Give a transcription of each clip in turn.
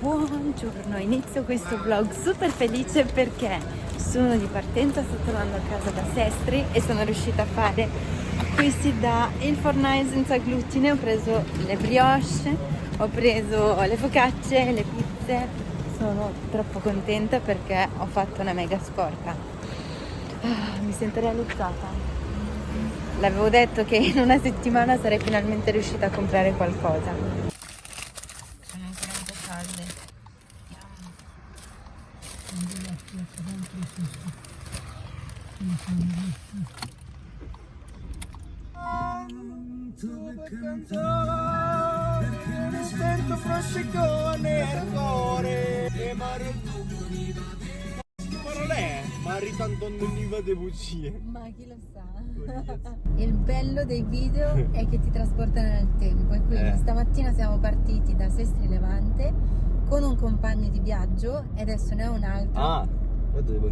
Buongiorno, inizio questo vlog super felice perché sono di partenza, sto tornando a casa da Sestri e sono riuscita a fare acquisti da il fornai senza glutine, ho preso le brioche, ho preso le focacce, le pizze, sono troppo contenta perché ho fatto una mega scorta. Ah, mi sento realizzata. L'avevo detto che in una settimana sarei finalmente riuscita a comprare qualcosa. Non mi va de bugie ma chi lo sa il bello dei video è che ti trasportano nel tempo e quindi eh. stamattina siamo partiti da Sestri Levante con un compagno di viaggio e adesso ne ho un altro ah devo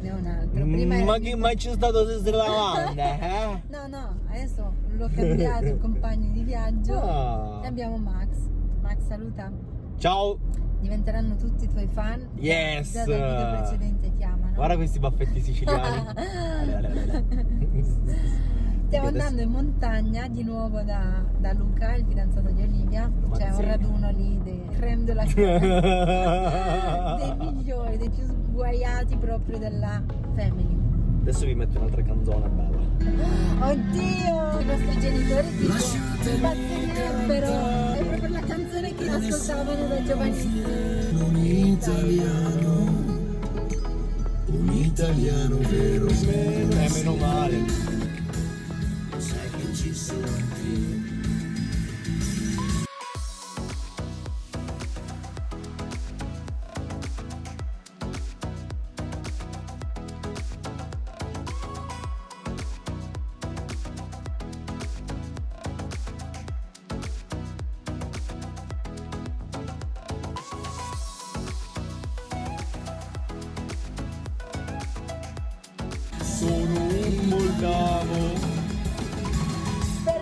ne ho un altro Prima ma che mai c'è stato Sestri Levante eh? no no adesso l'ho cambiato il compagno di viaggio oh. e abbiamo Max. Max saluta. Ciao. Diventeranno tutti i tuoi fan. Yes. Già dal video precedente Guarda questi baffetti siciliani. Stiamo andando in montagna di nuovo da, da Luca, il fidanzato di Olivia. C'è un raduno lì dei creme della dei migliori, dei più sguaiati proprio della family. Adesso vi metto un'altra canzone bella. Oddio! I nostri genitori tipo impazzirebbero. È proprio la canzone che ascoltavano da giovanissimi. Un italiano, italiano vero. Meno, eh, meno male. Sai che ci sono sono un moldavo.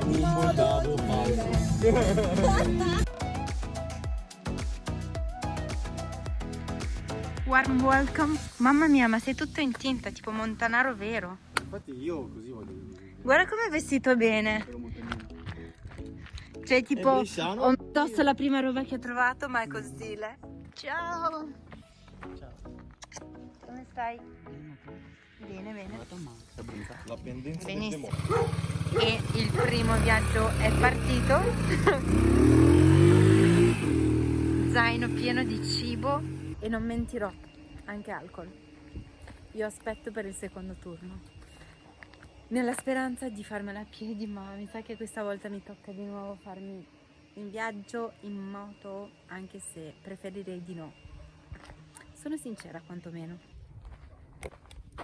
Un moldavo falso. Warm welcome. Mamma mia ma sei tutto in tinta tipo montanaro vero. Infatti io così voglio dire Guarda come è vestito bene. Cioè tipo ho indosso la prima roba che ho trovato ma è stile Ciao. Ciao. Come stai? Bene, bene. La pendenza Benissimo. E il primo viaggio è partito. Zaino pieno di cibo e non mentirò, anche alcol. Io aspetto per il secondo turno. Nella speranza di farmela a piedi, ma mi sa che questa volta mi tocca di nuovo farmi in viaggio in moto, anche se preferirei di no. Sono sincera quantomeno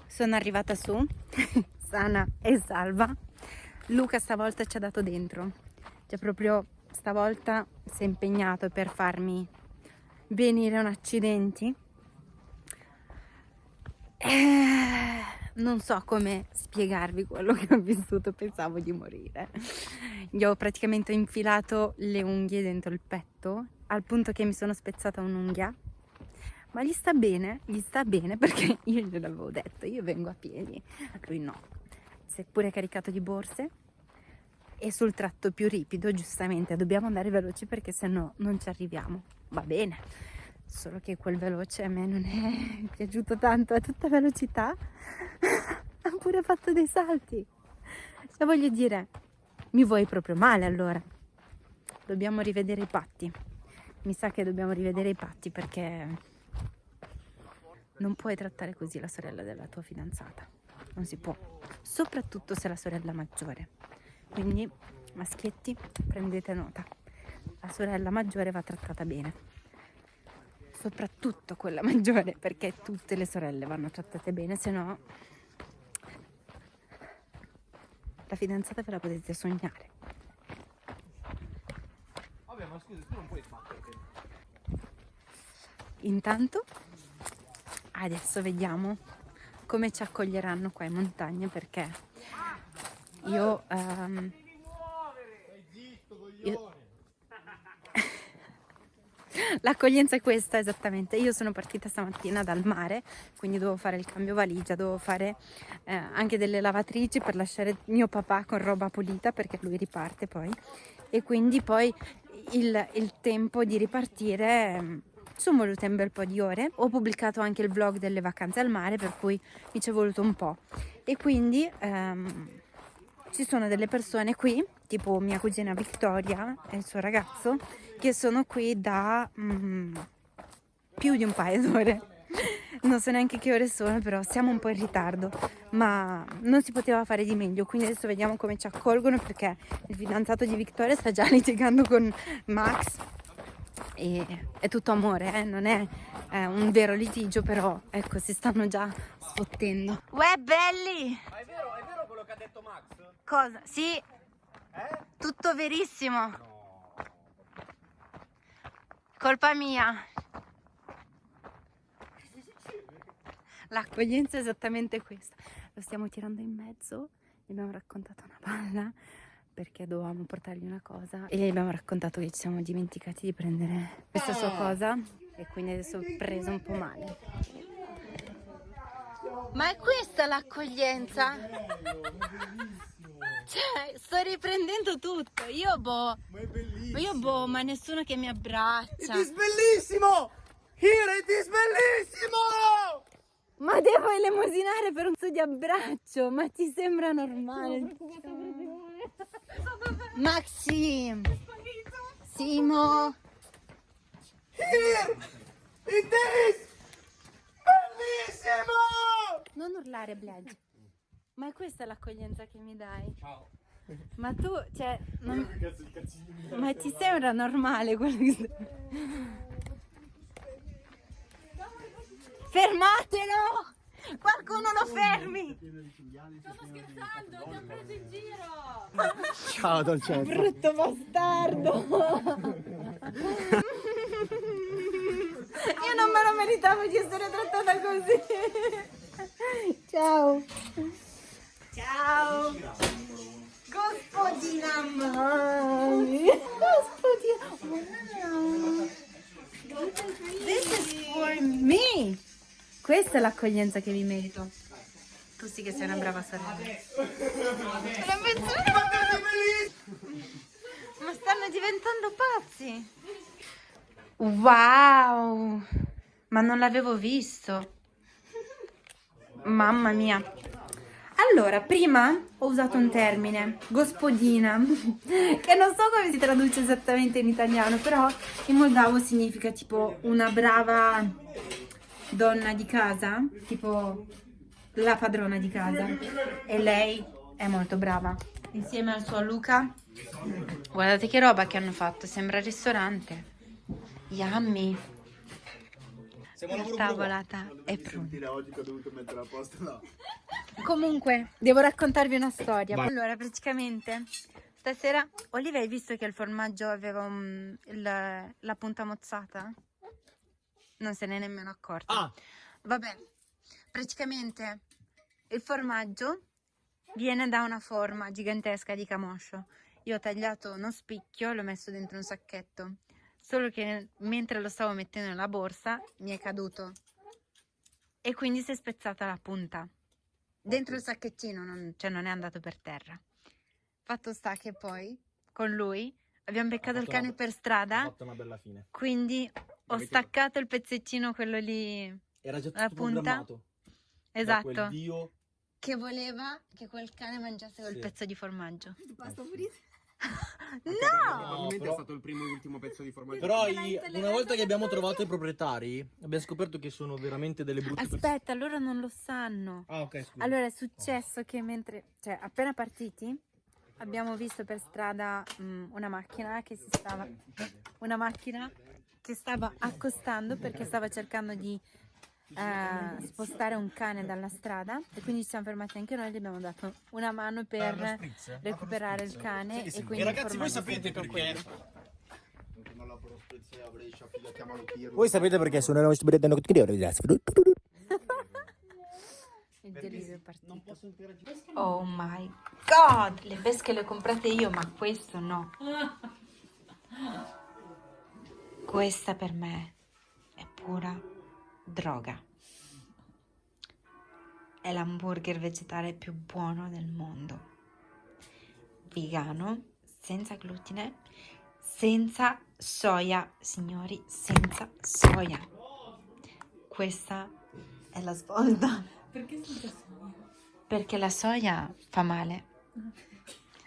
sono arrivata su sana e salva. Luca stavolta ci ha dato dentro. Cioè proprio stavolta si è impegnato per farmi venire un accidente eh, non so come spiegarvi quello che ho vissuto pensavo di morire. Gli ho praticamente infilato le unghie dentro il petto al punto che mi sono spezzata un'unghia ma gli sta bene, gli sta bene? Perché io gliel'avevo detto, io vengo a piedi, lui no, si è pure caricato di borse e sul tratto più ripido giustamente dobbiamo andare veloci perché se no non ci arriviamo, va bene, solo che quel veloce a me non è piaciuto tanto a tutta velocità, ha pure fatto dei salti, cioè voglio dire, mi vuoi proprio male allora, dobbiamo rivedere i patti, mi sa che dobbiamo rivedere i patti perché non puoi trattare così la sorella della tua fidanzata. Non si può. Soprattutto se è la sorella maggiore. Quindi, maschietti, prendete nota. La sorella maggiore va trattata bene. Soprattutto quella maggiore, perché tutte le sorelle vanno trattate bene, se no la fidanzata ve la potete sognare. Vabbè, ma scusa, tu non puoi fare. Intanto adesso vediamo come ci accoglieranno qua in montagna perché io, um, io L'accoglienza è questa esattamente. Io sono partita stamattina dal mare, quindi dovevo fare il cambio valigia, dovevo fare eh, anche delle lavatrici per lasciare mio papà con roba pulita perché lui riparte poi. E quindi poi il, il tempo di ripartire mm, sono volute un bel po' di ore. Ho pubblicato anche il vlog delle vacanze al mare, per cui mi ci è voluto un po'. E quindi ehm, ci sono delle persone qui, tipo mia cugina Victoria e il suo ragazzo, che sono qui da mm, più di un paio d'ore. Non so neanche che ore sono, però siamo un po' in ritardo, ma non si poteva fare di meglio, quindi adesso vediamo come ci accolgono perché il fidanzato di Victoria sta già litigando con Max e è tutto amore, eh? non è eh, un vero litigio, però ecco, si stanno già sfottendo. Uè, belli! Ma è vero, è vero quello che ha detto Max? Cosa? Sì, Eh? tutto verissimo. No. Colpa mia. L'accoglienza è esattamente questa. Lo stiamo tirando in mezzo, gli abbiamo raccontato una palla perché dovevamo portargli una cosa e gli abbiamo raccontato che ci siamo dimenticati di prendere questa sua cosa e quindi adesso ho preso un po' male. Ma è questa l'accoglienza? Cioè, sto riprendendo tutto. Io boh, Ma è bellissimo. io boh, ma nessuno che mi abbraccia. It is bellissimo! Here it is bellissimo! Ma devo elemosinare per un suo di abbraccio, ma ti sembra normale? Maxi! Simo! Here it is bellissimo! Non urlare, Bledge. Ma è questa l'accoglienza che mi dai? Ciao. Ma tu, cioè, non- ma ti sembra normale quello che stai... Fermatelo! Qualcuno lo fermi! Ciao dolcetto. Brutto bastardo! Io non me lo meritavo di essere trattata così! Ciao! Ciao! Gospodina Mami! Gospodina! Wow! This is for me! Questa è l'accoglienza che mi merito. Tu sì che sei una brava sorella. Una mezz'ora! Ma stanno diventando pazzi! Wow! Ma non l'avevo visto! Mamma mia! Allora, prima ho usato un termine, gospodina, che non so come si traduce esattamente in italiano, però in moldavo significa tipo una brava donna di casa, tipo la padrona di casa. E lei è molto brava. Insieme al suo Luca, guardate che roba che hanno fatto, sembra ristorante. Yummy! Siamo La tavolata è pronta. oggi che ho dovuto mettere a posto là. Comunque, devo raccontarvi una storia. Vai. Allora, praticamente, stasera Olivia hai visto che il formaggio aveva un- il- la punta mozzata? Non se ne è nemmeno accorta. Ah, Vabbè, praticamente il formaggio viene da una forma gigantesca di camoscio. Io ho tagliato uno spicchio e l'ho messo dentro un sacchetto. Solo che mentre lo stavo mettendo nella borsa mi è caduto e quindi si è spezzata la punta. Dentro il sacchettino, non, cioè non è andato per terra. Fatto sta che poi con lui abbiamo beccato il cane una- per strada, quindi ho Avete- staccato il pezzettino, quello lì Era già La tutto punta? programmato. Da esatto. quel dio. che voleva che quel cane mangiasse quel Sì. pezzo di formaggio. Pulita. No! Probabilmente è stato il primo e ultimo pezzo di formaggio. Però i- una volta che abbiamo trovato i proprietari, abbiamo scoperto che sono veramente delle brutte persone. Aspetta, loro non lo sanno. Ah, ok, scusa. Allora è successo che mentre, cioè appena partiti, abbiamo visto per strada mm, una macchina che si stava, una macchina che stava accostando perché stava cercando di eh, spostare un cane dalla strada e quindi ci siamo fermati anche noi e gli abbiamo dato una mano per recuperare il cane e quindi E ragazzi, voi sapete perché? quello. Voi sapete perché sono la nostra Il delirio è partito. Oh my god, le pesche le ho comprate io, ma questo no. Questa per me è pura droga. È l'hamburger vegetale più buono del mondo. Vegano, senza glutine, senza soia, signori, senza soia. Questa è la svolta. Perché senza soia? Perché la soia fa male.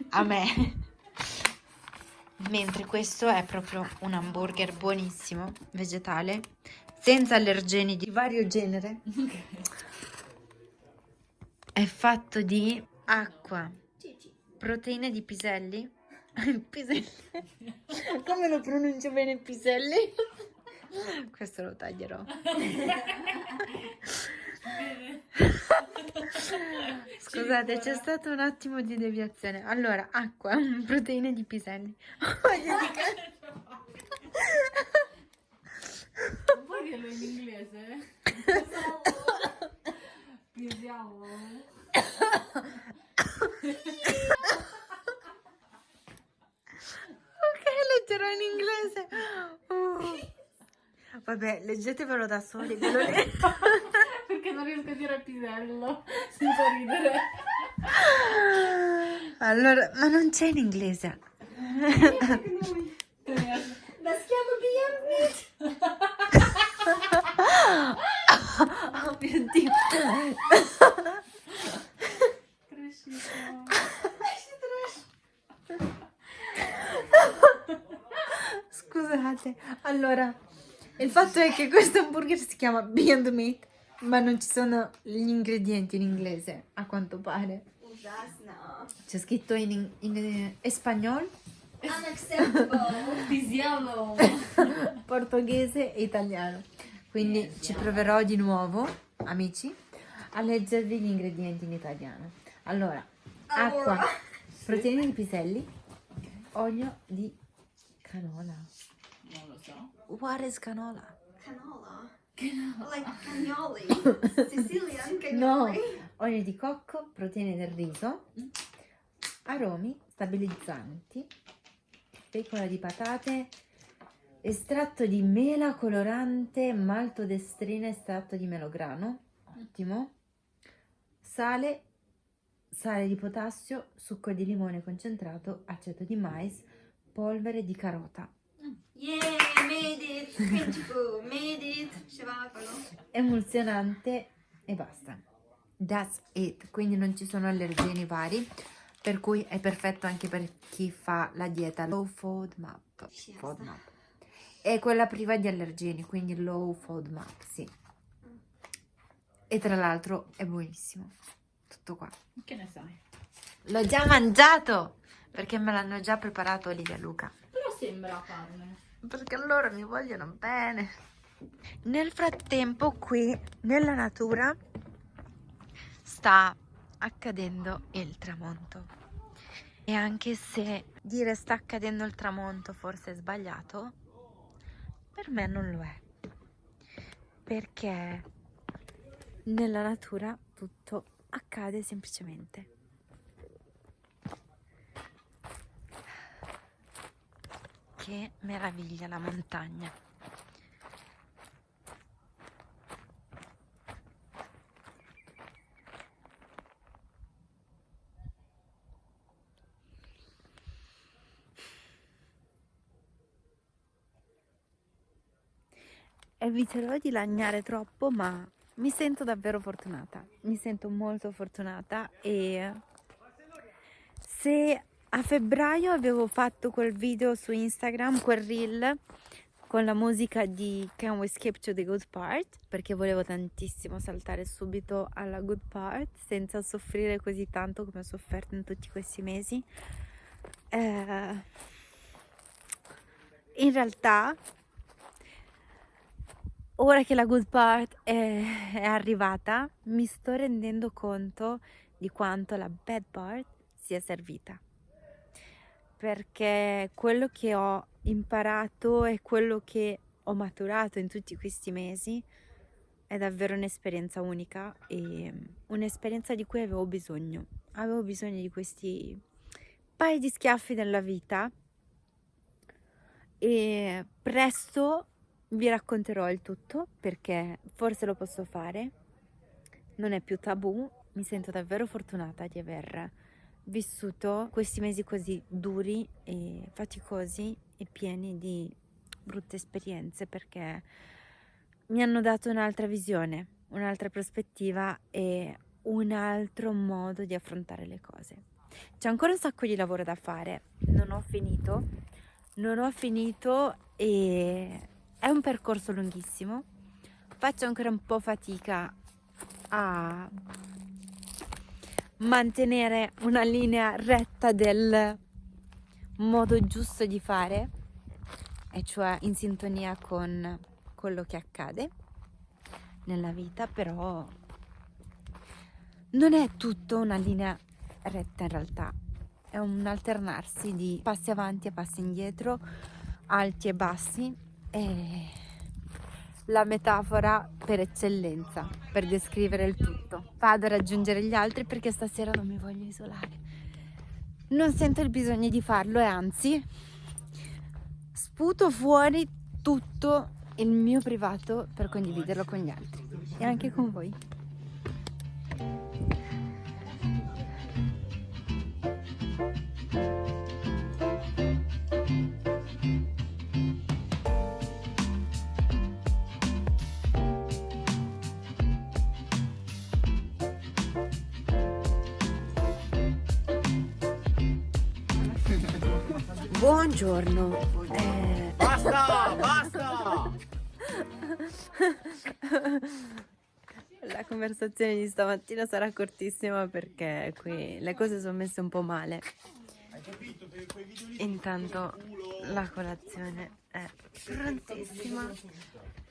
A me. Mentre questo è proprio un hamburger buonissimo, vegetale, senza allergeni di vario genere. È fatto di acqua, proteine di piselli. Piselli. Come lo pronuncio bene piselli? Questo lo taglierò. Scusate, c'è stato un attimo di deviazione. Allora, acqua, proteine di piselli. Puoi dirlo in inglese? Pisiamo. Ok, leggerò in inglese. Uh. Vabbè, leggetevelo da soli. ve lo leggo. Perché non riesco a dire pisello senza ridere. Allora, ma non c'è in inglese. Oh mio Dio. Crescito. Scusate, allora, il fatto è che questo hamburger si chiama Beyond Meat, ma non ci sono gli ingredienti in inglese, a quanto pare. C'è scritto in, in, in espagnol, Pisiamo. portoghese e italiano. Quindi ci proverò di nuovo, amici, a leggervi gli ingredienti in italiano. Allora, acqua, proteine di piselli, olio di canola. What is canola? Canola. Like cannoli. Sicilian No, cannoli. olio di cocco, proteine del riso, aromi, stabilizzanti, fecola di patate, estratto di mela colorante, maltodestrina, estratto di melograno, ottimo, sale, sale di potassio, succo di limone concentrato, aceto di mais, polvere di carota, Yeah, made it. Beautiful. Made it. Scevacolo. emulsionante e basta. That's it, quindi non ci sono allergeni vari, per cui è perfetto anche per chi fa la dieta low FODMAP. FODMAP. È quella priva di allergeni, quindi low FODMAP, sì. E tra l'altro è buonissimo. Tutto qua. Che ne sai? L'ho già mangiato perché me l'hanno già preparato Olivia Luca. Sembra carne. Perché loro mi vogliono bene. Nel frattempo qui nella natura sta accadendo il tramonto. E anche se dire sta accadendo il tramonto forse è sbagliato, per me non lo è. Perché nella natura tutto accade semplicemente. Che meraviglia la montagna. Eviterò di lagnare troppo, ma mi sento davvero fortunata. Mi sento molto fortunata e se a febbraio avevo fatto quel video su Instagram, quel reel con la musica di Can We Skip to the Good Part perché volevo tantissimo saltare subito alla good part senza soffrire così tanto come ho sofferto in tutti questi mesi. Eh, in realtà, ora che la good part è, è arrivata, mi sto rendendo conto di quanto la bad part sia servita perché quello che ho imparato e quello che ho maturato in tutti questi mesi è davvero un'esperienza unica e un'esperienza di cui avevo bisogno. Avevo bisogno di questi paio di schiaffi nella vita e presto vi racconterò il tutto perché forse lo posso fare, non è più tabù, mi sento davvero fortunata di aver vissuto questi mesi così duri e faticosi e pieni di brutte esperienze perché mi hanno dato un'altra visione, un'altra prospettiva e un altro modo di affrontare le cose. C'è ancora un sacco di lavoro da fare, non ho finito, non ho finito e è un percorso lunghissimo. Faccio ancora un po' fatica a mantenere una linea retta del modo giusto di fare, e cioè in sintonia con quello che accade nella vita, però non è tutto una linea retta in realtà, è un alternarsi di passi avanti e passi indietro, alti e bassi e la metafora per eccellenza per descrivere il tutto. Vado a raggiungere gli altri perché stasera non mi voglio isolare. Non sento il bisogno di farlo e anzi sputo fuori tutto il mio privato per condividerlo con gli altri e anche con voi. Buongiorno. Eh, Basta, basta! La conversazione di stamattina sarà cortissima perché qui le cose sono messe un po' male. Intanto la colazione è prontissima.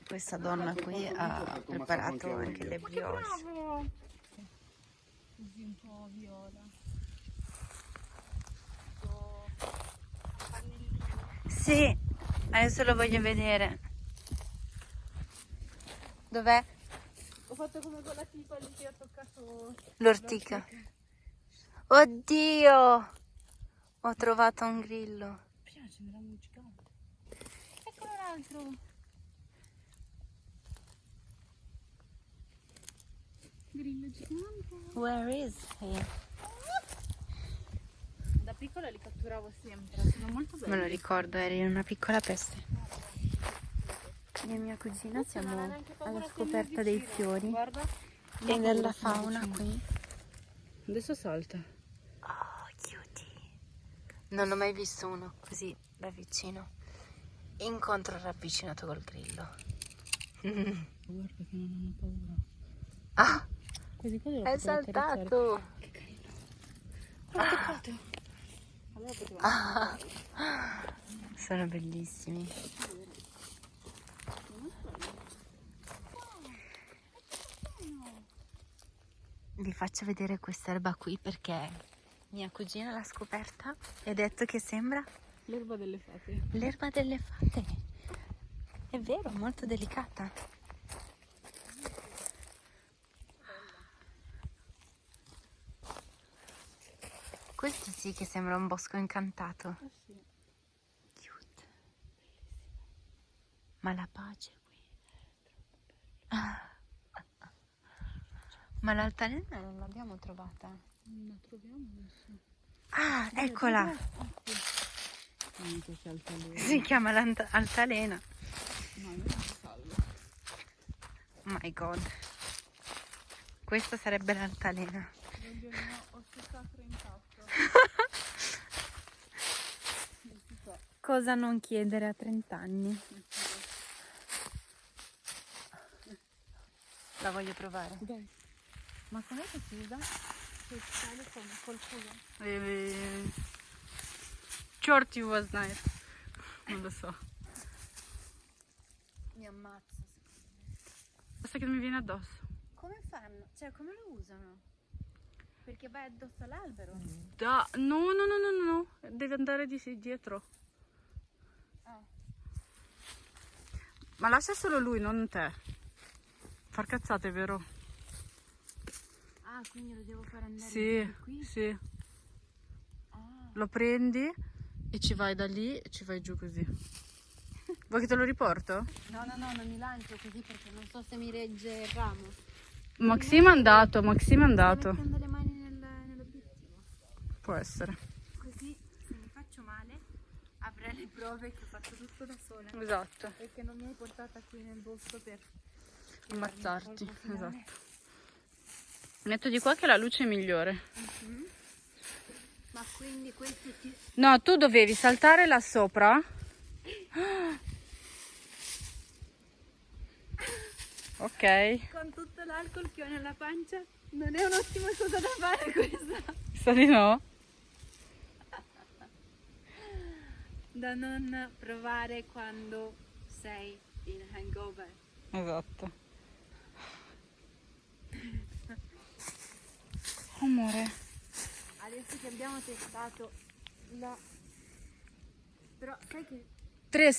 Questa donna qui ha preparato anche le brioche. Sì, adesso lo voglio vedere. Dov'è? Ho fatto come quella tipa lì che ha toccato L'ortica. Oddio! Ho trovato un grillo. piace, mi un gigante. Eccolo l'altro. Grillo gigante. Where is he? Piccola li catturavo sempre, sono molto belli. Me lo ricordo, eri una piccola peste. Io e mia cugina siamo alla scoperta dei fiori Guarda. e della fauna qui. Adesso salta. Oh, cutie. Non ho mai visto uno così da vicino. Incontro ravvicinato col grillo. Guarda che non hanno paura. Ah, Questi qua devo è saltato. L'ho toccato. Allora potevo Ah, sono bellissimi. Vi faccio vedere questa erba qui perché mia cugina l'ha scoperta e ha detto che sembra L'erba delle fate. l'erba delle fate. È vero, molto delicata. Questo sì che sembra un bosco incantato. Ah sì. Cute. Ma la pace qui. Ah. Ma l'altalena non l'abbiamo trovata. La troviamo adesso. Ah, eccola. Non so se altalena. Si chiama l'ant- altalena. No, io non salvo. My god. Questa sarebbe l'altalena. Voglio il mio osso sacro intatto. Cosa non chiedere a 30 anni? La voglio provare. Dai. Ma com'è che si usa? Che sale con col culo. Eh, Shorty was nice. Non lo so. Mi ammazzo. Basta che non mi viene addosso. Come fanno? Cioè, come lo usano? Perché vai addosso all'albero? Da... No, no, no, no, no, no. Deve andare di dietro. Ah. Ma lascia solo lui, non te. Far cazzate, vero? Ah, quindi lo devo fare andare Sì, qui? sì. Ah. Lo prendi e ci vai da lì e ci vai giù così. Vuoi che te lo riporto? No, no, no, non mi lancio così perché non so se mi regge il ramo. Maxim è andato, Maxim è andato. Mettendo le mani nel, nell'obiettivo. Può essere. Così se mi faccio male avrai le prove che ho fatto tutto da sola. Esatto. E che non mi hai portata qui nel bosco per Ammazzarti. Esatto. Metto di qua che la luce è migliore. Ma quindi questo ti... No, tu dovevi saltare là sopra. Ok, Con tutto l'alcol che ho nella pancia non è un'ottima cosa da fare questa. sa di no? Da non provare quando sei in hangover. Esatto. Amore. Adesso che abbiamo testato la... Però sai che Tre,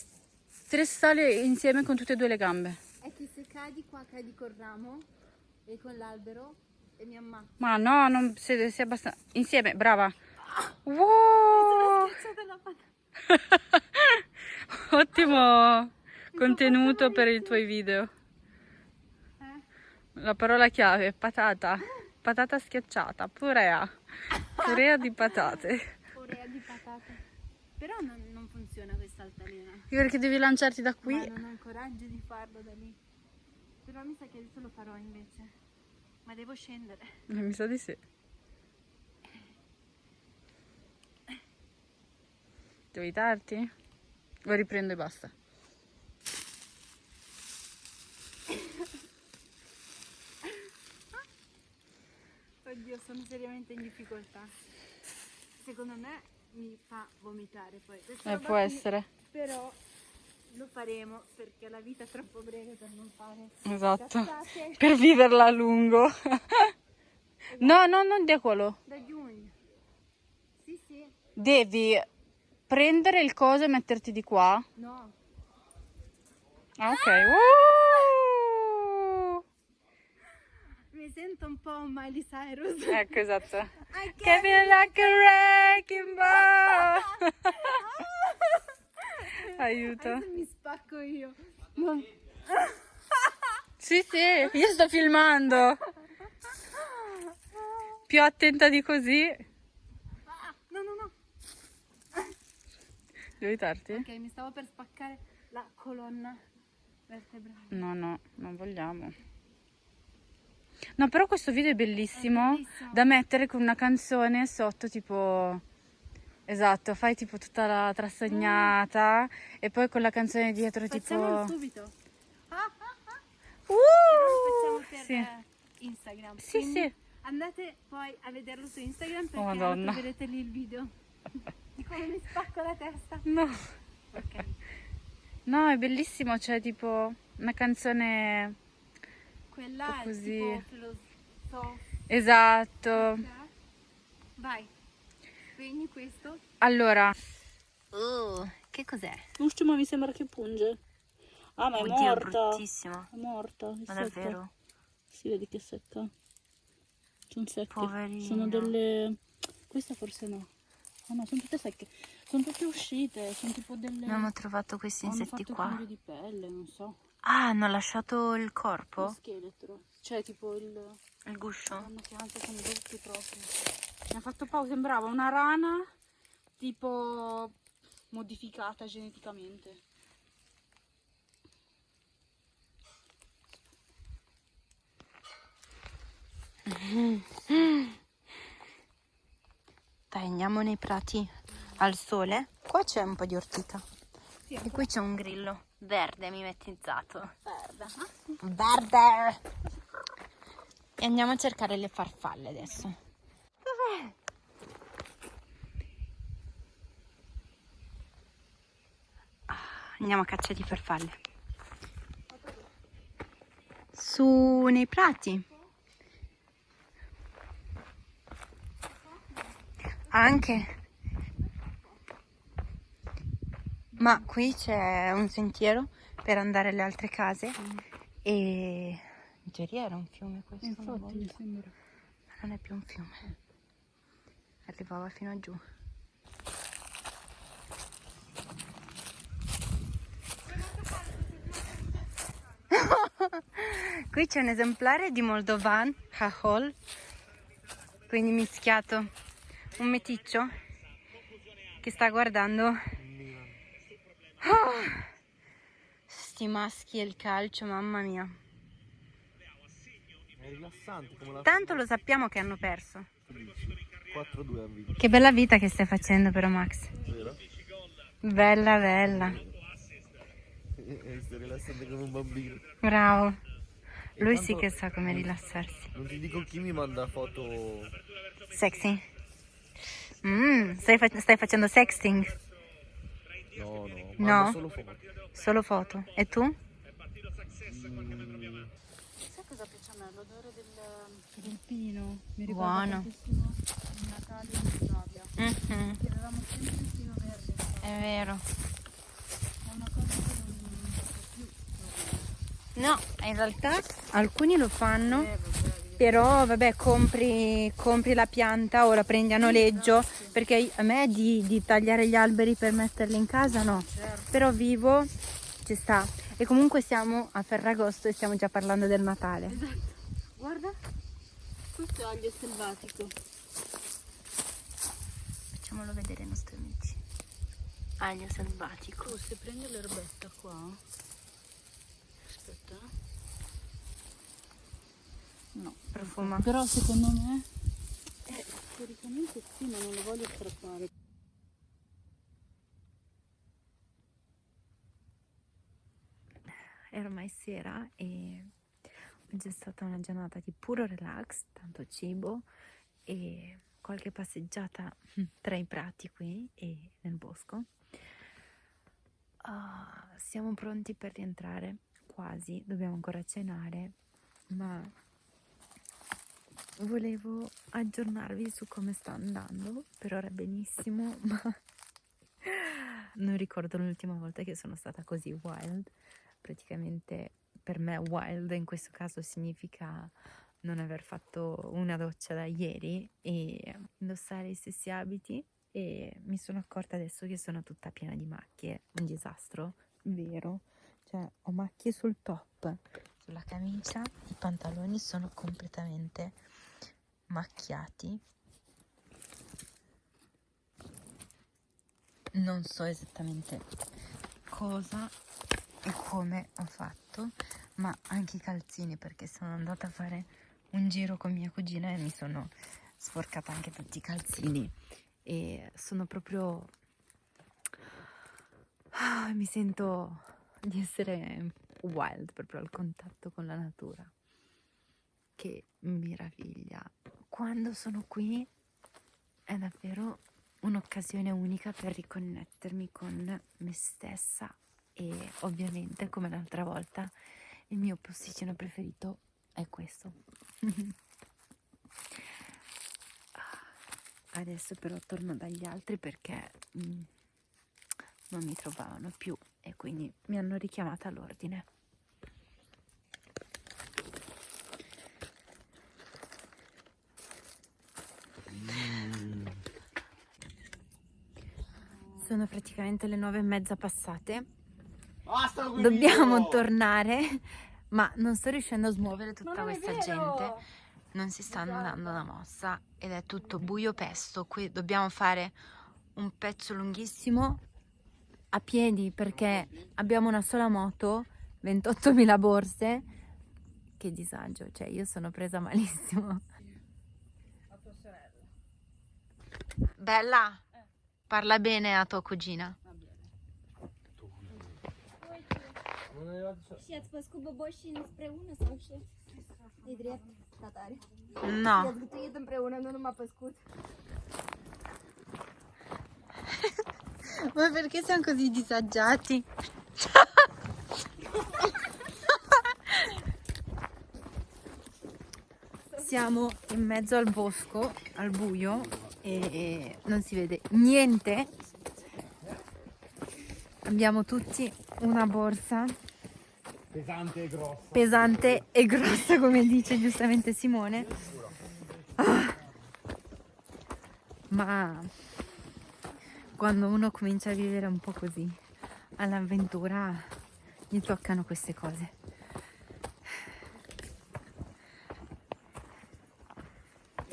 tre sale insieme con tutte e due le gambe. è che se cadi qua cadi col ramo e con l'albero e mi ammazzo. Ma no, non sei, sei abbastanza... Insieme, brava. Wow! Schiacciata la patata. Ottimo contenuto per i tuoi video. La parola chiave, patata. Patata schiacciata, purea. Purea di patate. Orea di patate. Però non, non funziona questa altalena. Perché devi lanciarti da Ma qui? non ho il coraggio di farlo da lì. Però mi sa che adesso lo farò invece. Ma devo scendere. Eh, Mi sa di sì. Devo aiutarti? O riprendo e basta? Oddio, sono seriamente in difficoltà. Secondo me mi fa vomitare poi. Eh, può essere. Però lo faremo perché la vita è troppo breve per non fare Esatto. cazzate Per viverla a lungo. no, no, non da quello. da giugno. Sì, sì. Devi prendere il coso e metterti di qua. No. Ah, ok. Uh! Mi sento un po' Miley Cyrus. Ecco, esatto. I Give me like a wrecking ball. Aiuto. Adesso mi spacco io. Sì, sì, io sto filmando. Più attenta di così. Ah, no, no, no. Devo aiutarti? Ok, mi stavo per spaccare la colonna vertebrale. No, no, non vogliamo. No, però questo video è bellissimo, È bellissimo. da mettere con una canzone sotto, tipo... Esatto, fai tipo tutta la trassegnata e poi con la canzone dietro Facciamolo tipo... subito. Ah, ah, ah. Uh! Per Sì. eh, Instagram. Sì, Quindi sì. Andate poi a vederlo su Instagram perché Oh, troverete lì il video di come mi spacco la testa. No. Ok. No, è bellissimo, c'è tipo una canzone... Quella è Così. tipo filosofica. Esatto. Vai. Spegni questo. Allora, Oh, che cos'è? l'ultima mi sembra che punge. Ah, ma è morta. bruttissimo. È morta. è Ma secca. davvero? Si vede che è secca. Sono secche. Poverina. Sono delle... Questa forse no. Ah no, sono tutte secche. Sono tutte uscite. Sono tipo delle... Abbiamo trovato questi insetti qua. di pelle, non so. Ah, hanno lasciato il Lo corpo? scheletro. Cioè tipo il... Il guscio? Hanno chiamato con brutti proprio. Mi ha fatto pausa, sembrava una rana tipo modificata geneticamente. Dai, andiamo nei prati al sole. Qua c'è un po' di ortica. E qui c'è un grillo verde mimetizzato. Verde. Verde. E andiamo a cercare le farfalle adesso. Dov'è? Ah, Andiamo a caccia di farfalle. Su nei prati. Anche. Ma qui c'è un sentiero per andare alle altre case sì. e... In teoria era un fiume questo. Infatti, mi sembra. Ma non è più un fiume. Arrivava fino a giù. Qui c'è un esemplare di Moldovan, Hahol, quindi mischiato un meticcio che sta guardando Oh, sti maschi e il calcio, mamma mia. Tanto lo sappiamo che hanno perso. 4-2 a vinto, Che bella vita che stai facendo però Max. Bella, bella. Eh, Stai rilassante come un bambino. Bravo. Lui sì che sa come rilassarsi. Non ti dico chi mi manda foto. Sexy. Mm, stai, fa- stai facendo sexting? No, no, No? solo foto. Solo foto. E tu? Mm, Sai cosa piace a me? L'odore del, del pino. Mi Buono. Natale in Italia. Avevamo sempre il pino verde. È vero. È una cosa che non più. No, in realtà alcuni lo fanno. Eh, Però vabbè, compri, compri la pianta o la prendi a noleggio, perché a me di, di tagliare gli alberi per metterli in casa no, certo. però vivo ci sta. E comunque siamo a Ferragosto e stiamo già parlando del Natale. Guarda, questo è aglio selvatico. Facciamolo vedere ai nostri amici. Aglio selvatico. Tu se prendi l'erbetta qua, aspetta, eh. No, Profuma. però secondo me, eh, teoricamente sì, ma non lo voglio strappare. È ormai sera e oggi è stata una giornata di puro relax, tanto cibo e qualche passeggiata tra i prati qui e nel bosco. Ah, siamo pronti per rientrare, quasi, dobbiamo ancora cenare, ma volevo aggiornarvi su come sta andando, per ora benissimo, ma non ricordo l'ultima volta che sono stata così wild. Praticamente per me wild in questo caso significa non aver fatto una doccia da ieri e indossare i stessi abiti e mi sono accorta adesso che sono tutta piena di macchie, un disastro, vero? Cioè ho macchie sul top, sulla camicia, i pantaloni sono completamente macchiati. Non so esattamente cosa e come ho fatto, ma anche i calzini perché sono andata a fare un giro con mia cugina e mi sono sporcata anche tutti i calzini e sono proprio Ah, mi sento di essere wild proprio al contatto con la natura che meraviglia quando sono qui è davvero un'occasione unica per riconnettermi con me stessa e ovviamente come l'altra volta il mio posticino preferito è questo. Adesso però torno dagli altri perché mm, non mi trovavano più e quindi mi hanno richiamata all'ordine. Sono praticamente le nove e mezza passate. Dobbiamo video! tornare, ma non sto riuscendo a smuovere tutta questa gente. Non si stanno dando una mossa ed è tutto buio pesto. Qui dobbiamo fare un pezzo lunghissimo a piedi perché abbiamo una sola moto, 28.000 borse. Che disagio, cioè io sono presa malissimo. Bella, parla bene a tua cugina. Non aveva- Și ați făcut boboșii împreună sau ce? E drept, tatare. No. I-ați gătuit împreună, nu numai păscut. Ma perché siamo così disagiati? Siamo in mezzo al bosco, al buio, e non si vede niente. Abbiamo tutti una borsa. Pesante e grossa. Pesante e grossa come dice giustamente Simone. Ah, ma quando uno comincia a vivere un po' così all'avventura gli toccano queste cose.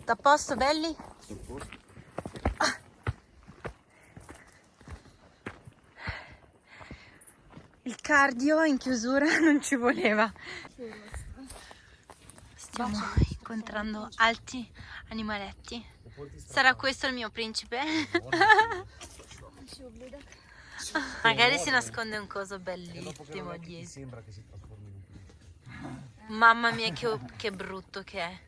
A posto belli? Il cardio in chiusura non ci voleva. Stiamo incontrando altri animaletti. Sarà questo il mio principe? Magari si nasconde un coso bellissimo dietro. Mamma mia che, che brutto che è.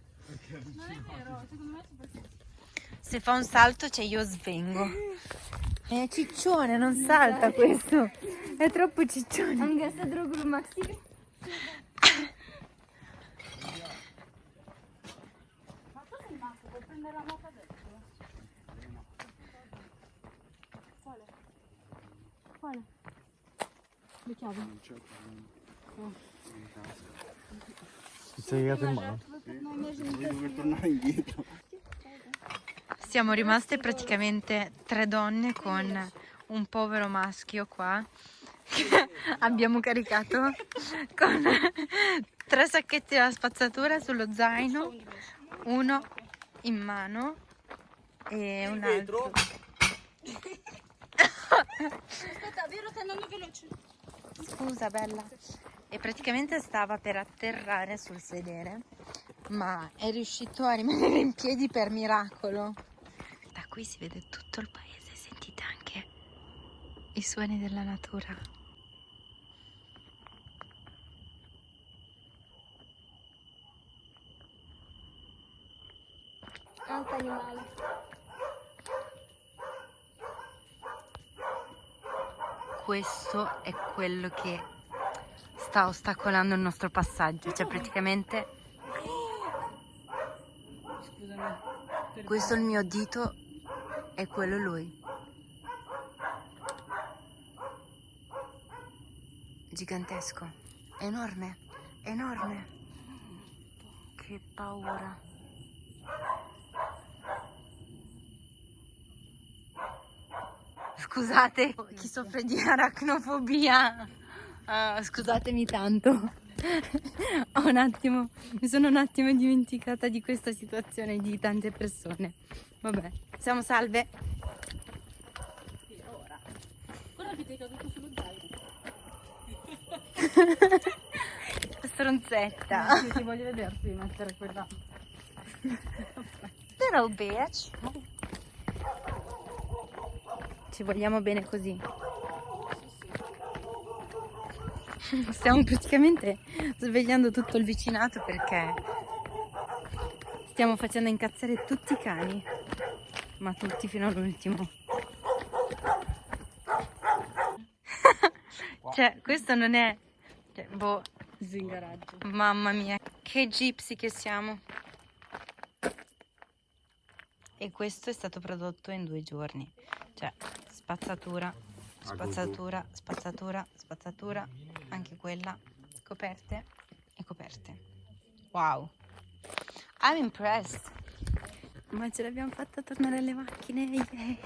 Se fa un salto cioè io svengo. È ciccione, non salta questo. È troppo ciccione. Anche se drogul maxi. Ma tu sei matto, puoi prendere la moto adesso? Quale? Quale? Le chiavi? Ti sei legato in mano? Devo tornare indietro. Siamo rimaste praticamente tre donne con un povero maschio qua che abbiamo caricato con tre sacchetti della spazzatura sullo zaino, uno in mano e un altro. Aspetta, vero stai andando veloce. Scusa bella. E praticamente stava per atterrare sul sedere, ma è riuscito a rimanere in piedi per miracolo. Qui si vede tutto il paese, sentite anche i suoni della natura. Altro animale. Questo è quello che sta ostacolando il nostro passaggio, cioè praticamente Scusami. questo è il mio dito e quello è lui. Gigantesco, enorme, enorme. Che paura. Scusate, chi soffre di aracnofobia, ah, scusatemi tanto. Un attimo, mi sono un attimo dimenticata di questa situazione di tante persone. Vabbè, siamo salve. Sì, ora. Guarda che ti è caduto sullo zaino. Stronzetta. Sì, ti voglio vederti mettere quella. Little bitch. Ci vogliamo bene così. Stiamo praticamente svegliando tutto il vicinato perché stiamo facendo incazzare tutti i cani, ma tutti fino all'ultimo. cioè, questo non è... Cioè, boh, Zingaraggio. Mamma mia, che gypsy che siamo. E questo è stato prodotto in due giorni. Cioè, spazzatura, spazzatura, spazzatura, spazzatura, anche quella, coperte e coperte. Wow. I'm impressed. Ma ce l'abbiamo fatta tornare alle macchine. yay.